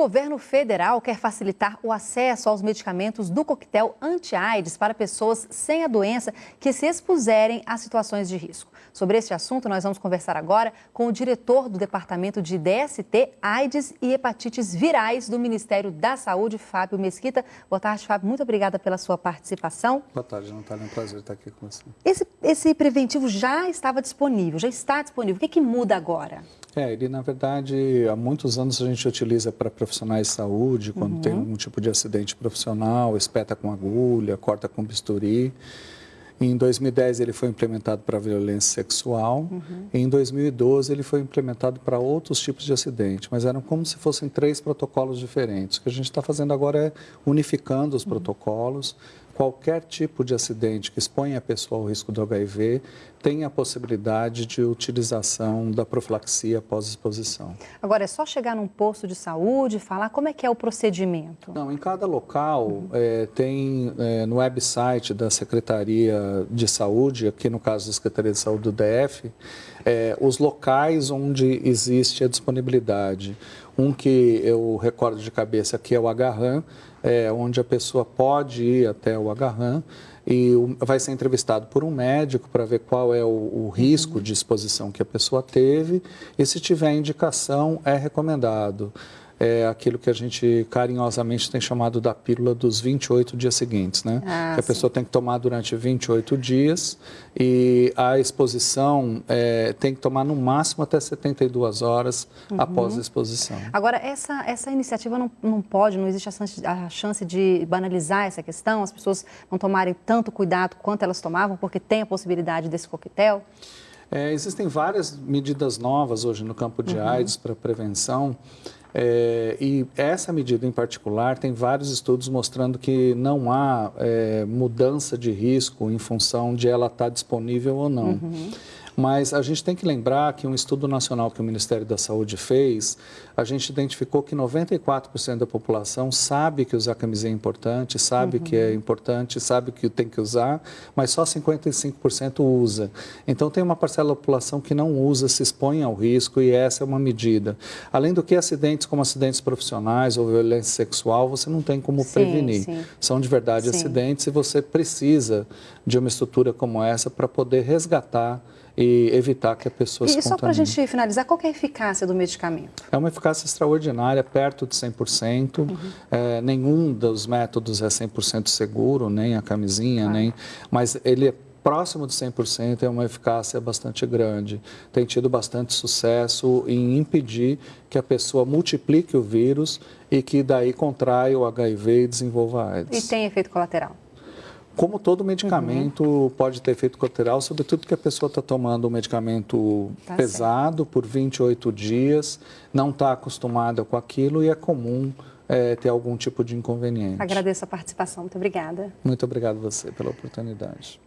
governo federal quer facilitar o acesso aos medicamentos do coquetel anti-AIDS para pessoas sem a doença que se expuserem a situações de risco. Sobre este assunto, nós vamos conversar agora com o diretor do Departamento de DST, AIDS e Hepatites Virais do Ministério da Saúde, Fábio Mesquita. Boa tarde, Fábio. Muito obrigada pela sua participação. Boa tarde, Natália. É um prazer estar aqui com você. Esse, esse preventivo já estava disponível, já está disponível. O que, que muda agora? É, ele, na verdade, há muitos anos a gente utiliza para profissionais de saúde, quando uhum. tem algum tipo de acidente profissional, espeta com agulha, corta com bisturi. Em 2010 ele foi implementado para violência sexual. Uhum. em 2012 ele foi implementado para outros tipos de acidente, mas eram como se fossem três protocolos diferentes. O que a gente está fazendo agora é unificando os uhum. protocolos qualquer tipo de acidente que exponha a pessoa ao risco do HIV tem a possibilidade de utilização da profilaxia pós-exposição. Agora, é só chegar num posto de saúde e falar como é que é o procedimento? Não, em cada local uhum. é, tem é, no website da Secretaria de Saúde, aqui no caso da Secretaria de Saúde do DF, é, os locais onde existe a disponibilidade. Um que eu recordo de cabeça aqui é o Agarran, é, onde a pessoa pode ir até o Agarran e vai ser entrevistado por um médico para ver qual é o, o, risco de exposição que a pessoa teve e se tiver indicação é recomendado é aquilo que a gente carinhosamente tem chamado da pílula dos 28 dias seguintes, né? Ah, que a sim. pessoa tem que tomar durante 28 dias e a exposição é, tem que tomar no máximo até 72 horas uhum. após a exposição. Agora, essa, essa iniciativa não, não pode, não existe a chance, a chance de banalizar essa questão, as pessoas não tomarem tanto cuidado quanto elas tomavam, porque tem a possibilidade desse coquetel? É, existem várias medidas novas hoje no campo de uhum. AIDS para prevenção. É, e essa medida em particular tem vários estudos mostrando que não há é, mudança de risco em função de ela estar disponível ou não. Uhum. Mas a gente tem que lembrar que um estudo nacional que o Ministério da Saúde fez, a gente identificou que 94% da população sabe que usar camisinha é importante, sabe uhum. que é importante, sabe que tem que usar, mas só 55% usa. Então tem uma parcela da população que não usa, se expõe ao risco e essa é uma medida. Além do que acidentes como acidentes profissionais ou violência sexual, você não tem como sim, prevenir. Sim. São de verdade sim. acidentes e você precisa de uma estrutura como essa para poder resgatar e evitar que a pessoa e se E só para a gente finalizar, qual é a eficácia do medicamento? É uma eficácia extraordinária, perto de 100%. Uhum. É, nenhum dos métodos é 100% seguro, nem a camisinha, ah. nem... Mas ele é próximo de 100%, é uma eficácia bastante grande. Tem tido bastante sucesso em impedir que a pessoa multiplique o vírus e que daí contraia o HIV e desenvolva a AIDS. E tem efeito colateral? Como todo medicamento uhum. pode ter efeito colateral, sobretudo que a pessoa está tomando um medicamento tá pesado certo. por 28 dias, não está acostumada com aquilo e é comum é, ter algum tipo de inconveniente. Agradeço a participação. Muito obrigada. Muito obrigado a você pela oportunidade.